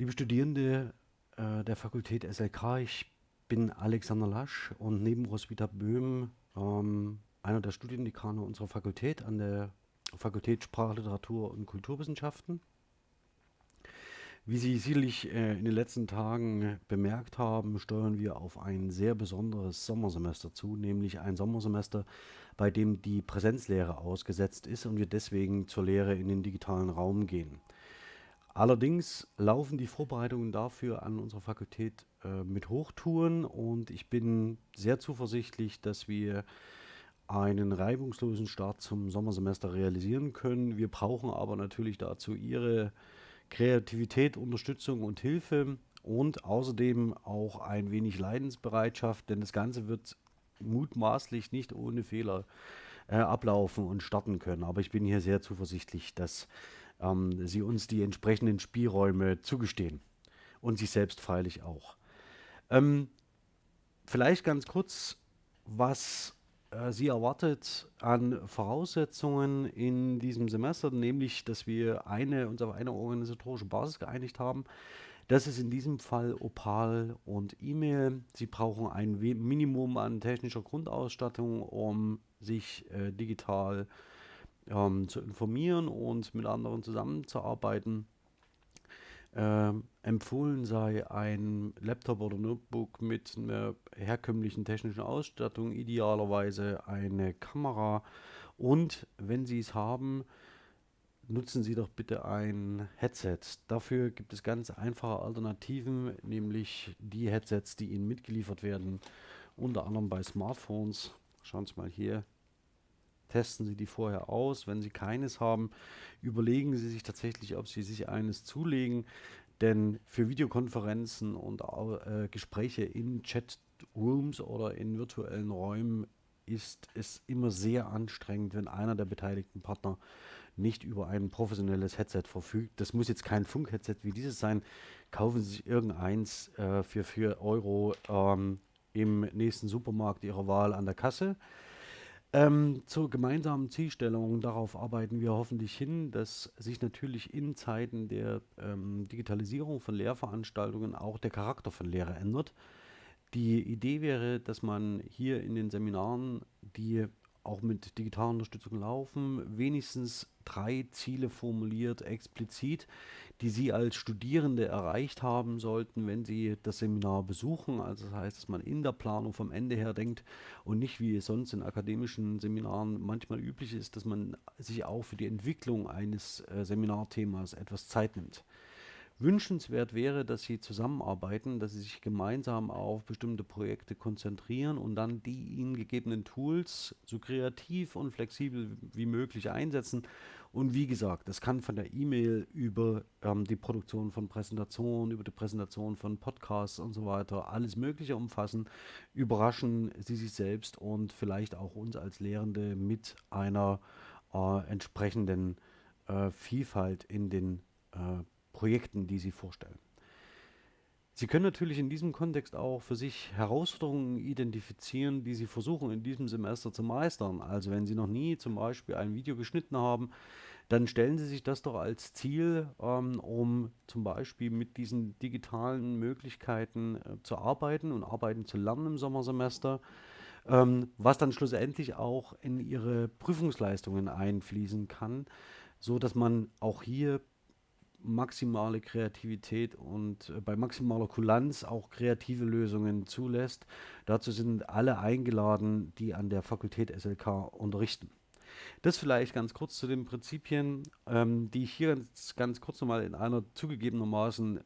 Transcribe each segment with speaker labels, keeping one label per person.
Speaker 1: Liebe Studierende äh, der Fakultät SLK, ich bin Alexander Lasch und neben Roswitha Böhm ähm, einer der Studiendekane unserer Fakultät an der Fakultät Sprachliteratur und Kulturwissenschaften. Wie Sie sicherlich äh, in den letzten Tagen bemerkt haben, steuern wir auf ein sehr besonderes Sommersemester zu, nämlich ein Sommersemester, bei dem die Präsenzlehre ausgesetzt ist und wir deswegen zur Lehre in den digitalen Raum gehen. Allerdings laufen die Vorbereitungen dafür an unserer Fakultät äh, mit Hochtouren und ich bin sehr zuversichtlich, dass wir einen reibungslosen Start zum Sommersemester realisieren können. Wir brauchen aber natürlich dazu Ihre Kreativität, Unterstützung und Hilfe und außerdem auch ein wenig Leidensbereitschaft, denn das Ganze wird mutmaßlich nicht ohne Fehler äh, ablaufen und starten können. Aber ich bin hier sehr zuversichtlich, dass ähm, Sie uns die entsprechenden Spielräume zugestehen und sich selbst freilich auch. Ähm, vielleicht ganz kurz, was äh, Sie erwartet an Voraussetzungen in diesem Semester, nämlich, dass wir eine, uns auf eine organisatorische Basis geeinigt haben. Das ist in diesem Fall Opal und E-Mail. Sie brauchen ein Minimum an technischer Grundausstattung, um sich äh, digital ähm, zu informieren und mit anderen zusammenzuarbeiten. Ähm, empfohlen sei ein Laptop oder Notebook mit einer herkömmlichen technischen Ausstattung, idealerweise eine Kamera und wenn Sie es haben, nutzen Sie doch bitte ein Headset. Dafür gibt es ganz einfache Alternativen, nämlich die Headsets, die Ihnen mitgeliefert werden, unter anderem bei Smartphones. Schauen Sie mal hier, testen Sie die vorher aus. Wenn Sie keines haben, überlegen Sie sich tatsächlich, ob Sie sich eines zulegen. Denn für Videokonferenzen und äh, Gespräche in Chatrooms oder in virtuellen Räumen ist es immer sehr anstrengend, wenn einer der beteiligten Partner nicht über ein professionelles Headset verfügt. Das muss jetzt kein Funk-Headset wie dieses sein. Kaufen Sie sich irgendeins äh, für 4 Euro ähm, im nächsten Supermarkt Ihrer Wahl an der Kasse. Ähm, zur gemeinsamen Zielstellung, darauf arbeiten wir hoffentlich hin, dass sich natürlich in Zeiten der ähm, Digitalisierung von Lehrveranstaltungen auch der Charakter von Lehre ändert. Die Idee wäre, dass man hier in den Seminaren, die auch mit digitaler Unterstützung laufen, wenigstens drei Ziele formuliert, explizit, die Sie als Studierende erreicht haben sollten, wenn Sie das Seminar besuchen. Also das heißt, dass man in der Planung vom Ende her denkt und nicht wie es sonst in akademischen Seminaren manchmal üblich ist, dass man sich auch für die Entwicklung eines äh, Seminarthemas etwas Zeit nimmt. Wünschenswert wäre, dass sie zusammenarbeiten, dass sie sich gemeinsam auf bestimmte Projekte konzentrieren und dann die ihnen gegebenen Tools so kreativ und flexibel wie möglich einsetzen. Und wie gesagt, das kann von der E-Mail über ähm, die Produktion von Präsentationen, über die Präsentation von Podcasts und so weiter alles Mögliche umfassen. Überraschen Sie sich selbst und vielleicht auch uns als Lehrende mit einer äh, entsprechenden äh, Vielfalt in den äh, Projekten, die Sie vorstellen. Sie können natürlich in diesem Kontext auch für sich Herausforderungen identifizieren, die Sie versuchen in diesem Semester zu meistern. Also wenn Sie noch nie zum Beispiel ein Video geschnitten haben, dann stellen Sie sich das doch als Ziel, ähm, um zum Beispiel mit diesen digitalen Möglichkeiten äh, zu arbeiten und arbeiten zu lernen im Sommersemester, ähm, was dann schlussendlich auch in Ihre Prüfungsleistungen einfließen kann, so dass man auch hier maximale Kreativität und äh, bei maximaler Kulanz auch kreative Lösungen zulässt. Dazu sind alle eingeladen, die an der Fakultät SLK unterrichten. Das vielleicht ganz kurz zu den Prinzipien, ähm, die ich hier ganz, ganz kurz nochmal in einer zugegebenermaßen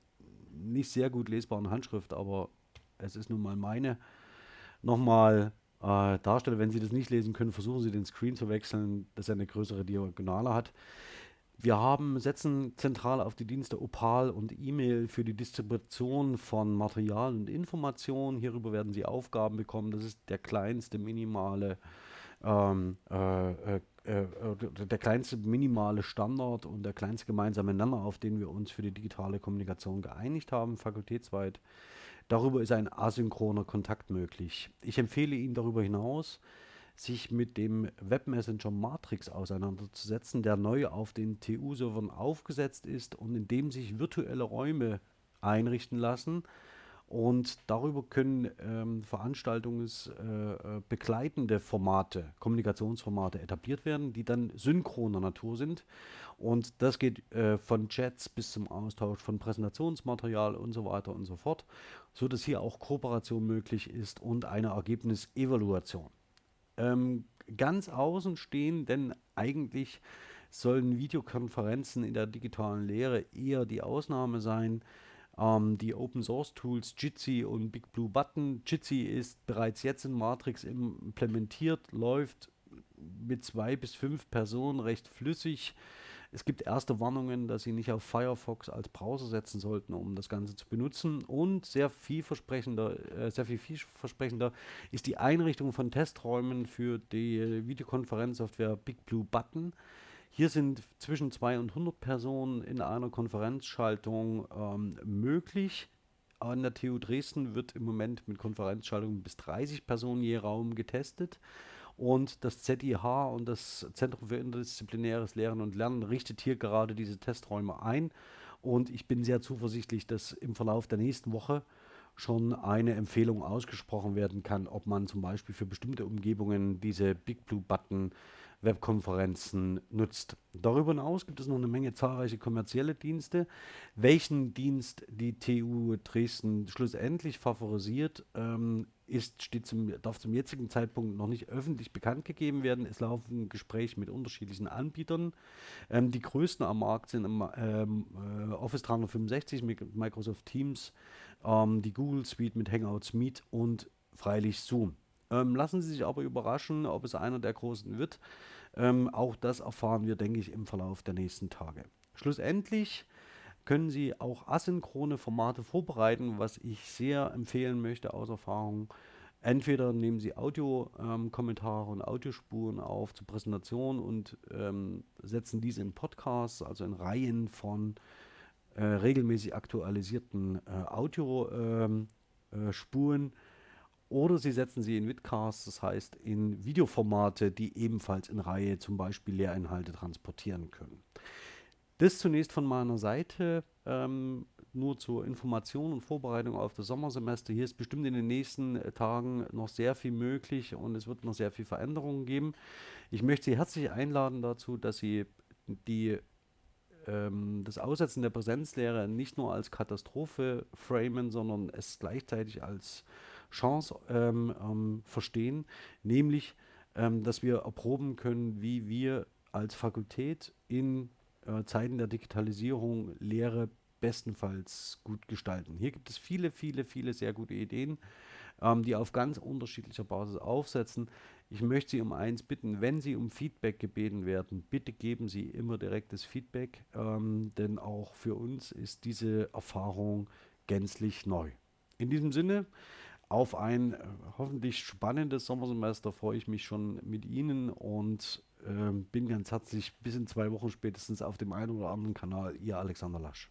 Speaker 1: nicht sehr gut lesbaren Handschrift, aber es ist nun mal meine, nochmal äh, darstelle. Wenn Sie das nicht lesen können, versuchen Sie den Screen zu wechseln, dass er eine größere Diagonale hat. Wir haben, setzen zentral auf die Dienste Opal und E-Mail für die Distribution von Material und Informationen. Hierüber werden Sie Aufgaben bekommen. Das ist der kleinste minimale ähm, äh, äh, äh, der kleinste minimale Standard und der kleinste gemeinsame Nenner, auf den wir uns für die digitale Kommunikation geeinigt haben, fakultätsweit. Darüber ist ein asynchroner Kontakt möglich. Ich empfehle Ihnen darüber hinaus, sich mit dem Webmessenger Matrix auseinanderzusetzen, der neu auf den TU-Servern aufgesetzt ist und in dem sich virtuelle Räume einrichten lassen. Und darüber können ähm, veranstaltungsbegleitende äh, Formate, Kommunikationsformate etabliert werden, die dann synchroner Natur sind. Und das geht äh, von Chats bis zum Austausch von Präsentationsmaterial und so weiter und so fort, so dass hier auch Kooperation möglich ist und eine Ergebnisevaluation. Ähm, ganz außen stehen, denn eigentlich sollen Videokonferenzen in der digitalen Lehre eher die Ausnahme sein. Ähm, die Open Source Tools Jitsi und Big Blue Button. Jitsi ist bereits jetzt in Matrix implementiert, läuft mit zwei bis fünf Personen recht flüssig. Es gibt erste Warnungen, dass Sie nicht auf Firefox als Browser setzen sollten, um das Ganze zu benutzen. Und sehr vielversprechender, äh, sehr viel vielversprechender ist die Einrichtung von Testräumen für die Videokonferenzsoftware Big Blue Button. Hier sind zwischen 2 und 100 Personen in einer Konferenzschaltung ähm, möglich. An der TU Dresden wird im Moment mit Konferenzschaltungen bis 30 Personen je Raum getestet. Und das ZIH und das Zentrum für interdisziplinäres Lehren und Lernen richtet hier gerade diese Testräume ein. Und ich bin sehr zuversichtlich, dass im Verlauf der nächsten Woche schon eine Empfehlung ausgesprochen werden kann, ob man zum Beispiel für bestimmte Umgebungen diese Big Blue Button Webkonferenzen nutzt. Darüber hinaus gibt es noch eine Menge zahlreiche kommerzielle Dienste. Welchen Dienst die TU Dresden schlussendlich favorisiert, ähm, ist, steht zum, darf zum jetzigen Zeitpunkt noch nicht öffentlich bekannt gegeben werden. Es laufen Gespräche mit unterschiedlichen Anbietern. Ähm, die größten am Markt sind ähm, äh, Office 365, Microsoft Teams, ähm, die Google Suite mit Hangouts Meet und freilich Zoom. Ähm, lassen Sie sich aber überraschen, ob es einer der großen wird. Ähm, auch das erfahren wir, denke ich, im Verlauf der nächsten Tage. Schlussendlich können Sie auch asynchrone Formate vorbereiten, was ich sehr empfehlen möchte aus Erfahrung. Entweder nehmen Sie Audiokommentare ähm, und Audiospuren auf zur Präsentation und ähm, setzen diese in Podcasts, also in Reihen von äh, regelmäßig aktualisierten äh, Audiospuren. Ähm, äh, oder Sie setzen sie in Vidcasts, das heißt in Videoformate, die ebenfalls in Reihe zum Beispiel Lehrinhalte transportieren können. Das zunächst von meiner Seite, ähm, nur zur Information und Vorbereitung auf das Sommersemester. Hier ist bestimmt in den nächsten äh, Tagen noch sehr viel möglich und es wird noch sehr viel Veränderungen geben. Ich möchte Sie herzlich einladen dazu, dass Sie die ähm, das Aussetzen der Präsenzlehre nicht nur als Katastrophe framen, sondern es gleichzeitig als Chance ähm, ähm, verstehen, nämlich, ähm, dass wir erproben können, wie wir als Fakultät in äh, Zeiten der Digitalisierung Lehre bestenfalls gut gestalten. Hier gibt es viele, viele, viele sehr gute Ideen, ähm, die auf ganz unterschiedlicher Basis aufsetzen. Ich möchte Sie um eins bitten, wenn Sie um Feedback gebeten werden, bitte geben Sie immer direktes Feedback, ähm, denn auch für uns ist diese Erfahrung gänzlich neu. In diesem Sinne, auf ein äh, hoffentlich spannendes Sommersemester freue ich mich schon mit Ihnen und äh, bin ganz herzlich bis in zwei Wochen spätestens auf dem einen oder anderen Kanal. Ihr Alexander Lasch.